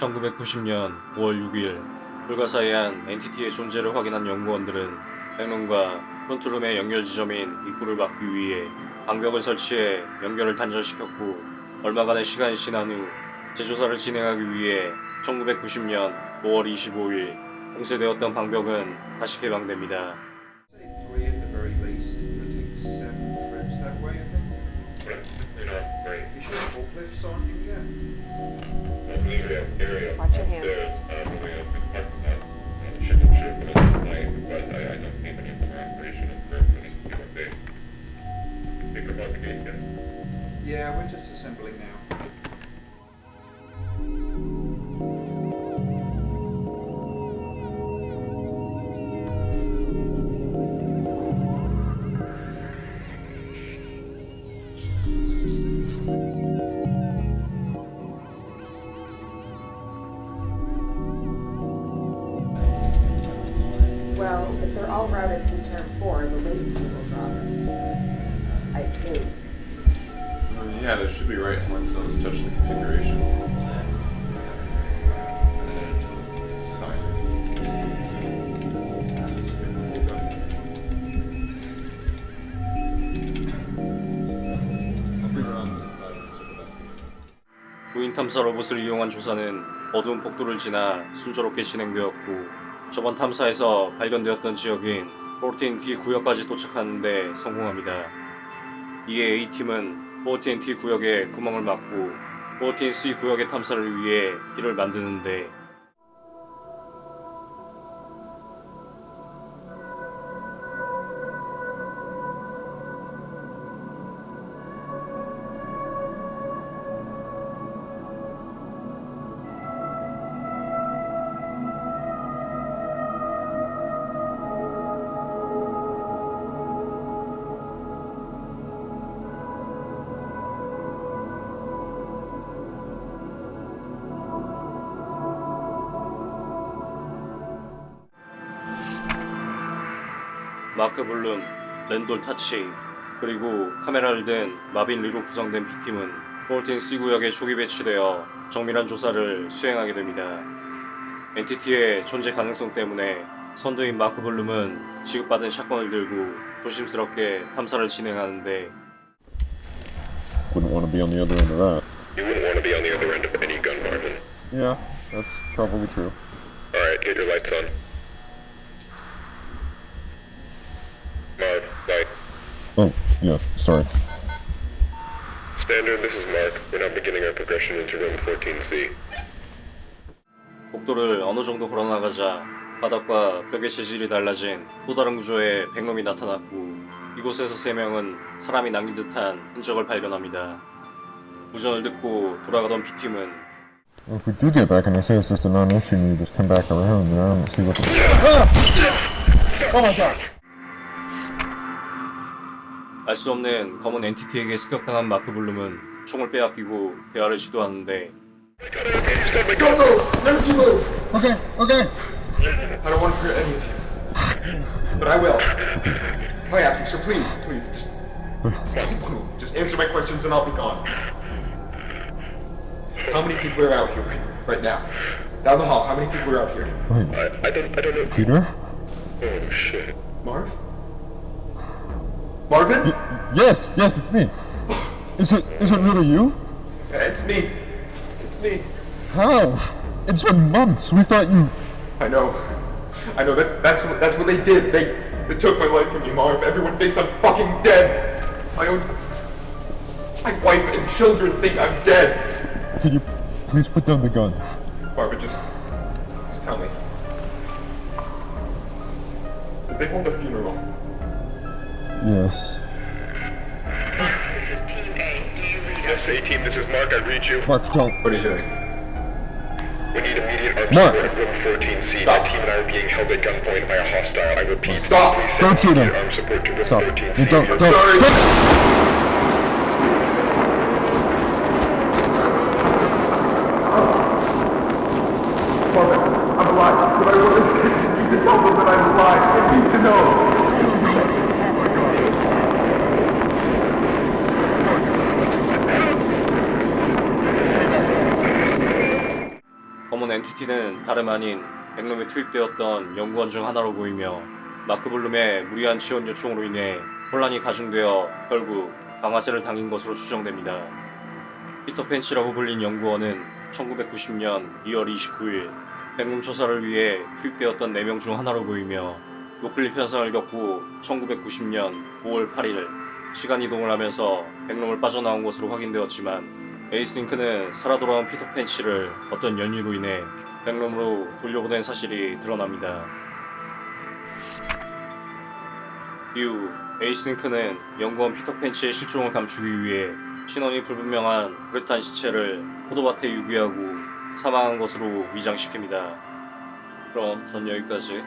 1990년 5월 6일 불가사의한 엔티티의 존재를 확인한 연구원들은 백룸과 프론트룸의 연결 지점인 입구를 막기 위해 방벽을 설치해 연결을 단절시켰고 얼마간의 시간이 지난 후 재조사를 진행하기 위해 1990년 5월 25일 봉쇄되었던 방벽은 다시 개방됩니다. They come out to gate, yeah. Yeah, we're just assembling now. Well, if they're all routed through term four, the latency will drop. Assume. Uh, yeah, there should be right points on this touch the configuration. 무인 탐사 로봇을 이용한 조사는 어두운 폭도를 지나 순조롭게 진행되었고 저번 탐사에서 발견되었던 지역인 14T 구역까지 도착하는데 성공합니다. 이에 A팀은 14T 구역의 구멍을 막고 14C 구역의 탐사를 위해 길을 만드는데 마크 블룸, 랜돌 타치, 그리고 카메라를 든 마빈 리로 구성된 B팀은 14C 구역에 조기 배치되어 정밀한 조사를 수행하게 됩니다. entity의 존재 가능성 때문에 선두인 마크 블룸은 지급받은 shotgun을 들고 조심스럽게 탐사를 진행하는데 Wouldn't want to be on the other end of that. You wouldn't want to be on the other end of any gun, Marvin. Yeah, that's probably true. Alright, get your lights on. Marv, light. Oh, yeah, sorry. Standard, this is Mark. We're now beginning our progression into room 14C. 복도를 어느 정도 걸어나가자 바닥과 벽의 재질이 달라진 또 다른 구조의 백놈이 나타났고 이곳에서 세 명은 사람이 남긴 듯한 흔적을 발견합니다. 무전을 듣고 돌아가던 B팀은 if we do get back and they say it's just a non-issue and you just come back around, then I don't see what the... 알 수 없는 검은 엔티티에게 습격당한 마크 블룸은 총을 빼앗기고 대화를 시도하는데 Okay, okay. I don't want to hurt any of you. But I will. If I have to, so please, please, just. Just answer my questions and I'll be gone. How many people are out here right now? Down the hall, how many people are out here? Wait, I, I don't, I don't know. Peter? Oh shit. Marv? Marvin? Y- yes, yes, it's me. Is it, is it really you? It's me. It's me. How? It's been months. We thought you... I know. I know that that's what that's what they did. They they took my life from me, Marv. Everyone thinks I'm fucking dead. My own my wife and children think I'm dead. Can you please put down the gun? Barbara, just just tell me. Did they hold a funeral? Yes. This is Team A. Do you read Yes, A-Team, this is Mark. I read you. Mark, don't. What are you doing? We need immediate armed Mark. support at room 14C. Stop. My team and I are being held at gunpoint by a hostile. I repeat, Stop. please send Don't shoot him. immediate armed support to room Stop. 14C. You don't, Your- don't. Sorry. Marvin, I'm alive, but I want to need to tell them that I'm alive. I need to know. 검은 NTT는 다름 아닌 백룸에 투입되었던 연구원 중 하나로 보이며 마크 블룸의 무리한 지원 요청으로 인해 혼란이 가중되어 결국 방아쇠를 당긴 것으로 추정됩니다. 피터 펜치라고 불린 연구원은 1990년 2월 29일 백룸 조사를 위해 투입되었던 4명 중 하나로 보이며 noclip 현상을 겪고 1990년 5월 8일 시간 이동을 하면서 백룸을 빠져나온 것으로 확인되었지만 에이싱크는 살아 돌아온 피터 펜치를 어떤 연유로 인해 백룸으로 돌려보낸 사실이 드러납니다. 이후 에이스링크는 연구원 피터 펜치의 실종을 감추기 위해 신원이 불분명한 브레탄 시체를 포도밭에 유기하고 사망한 것으로 위장시킵니다. 그럼 전 여기까지.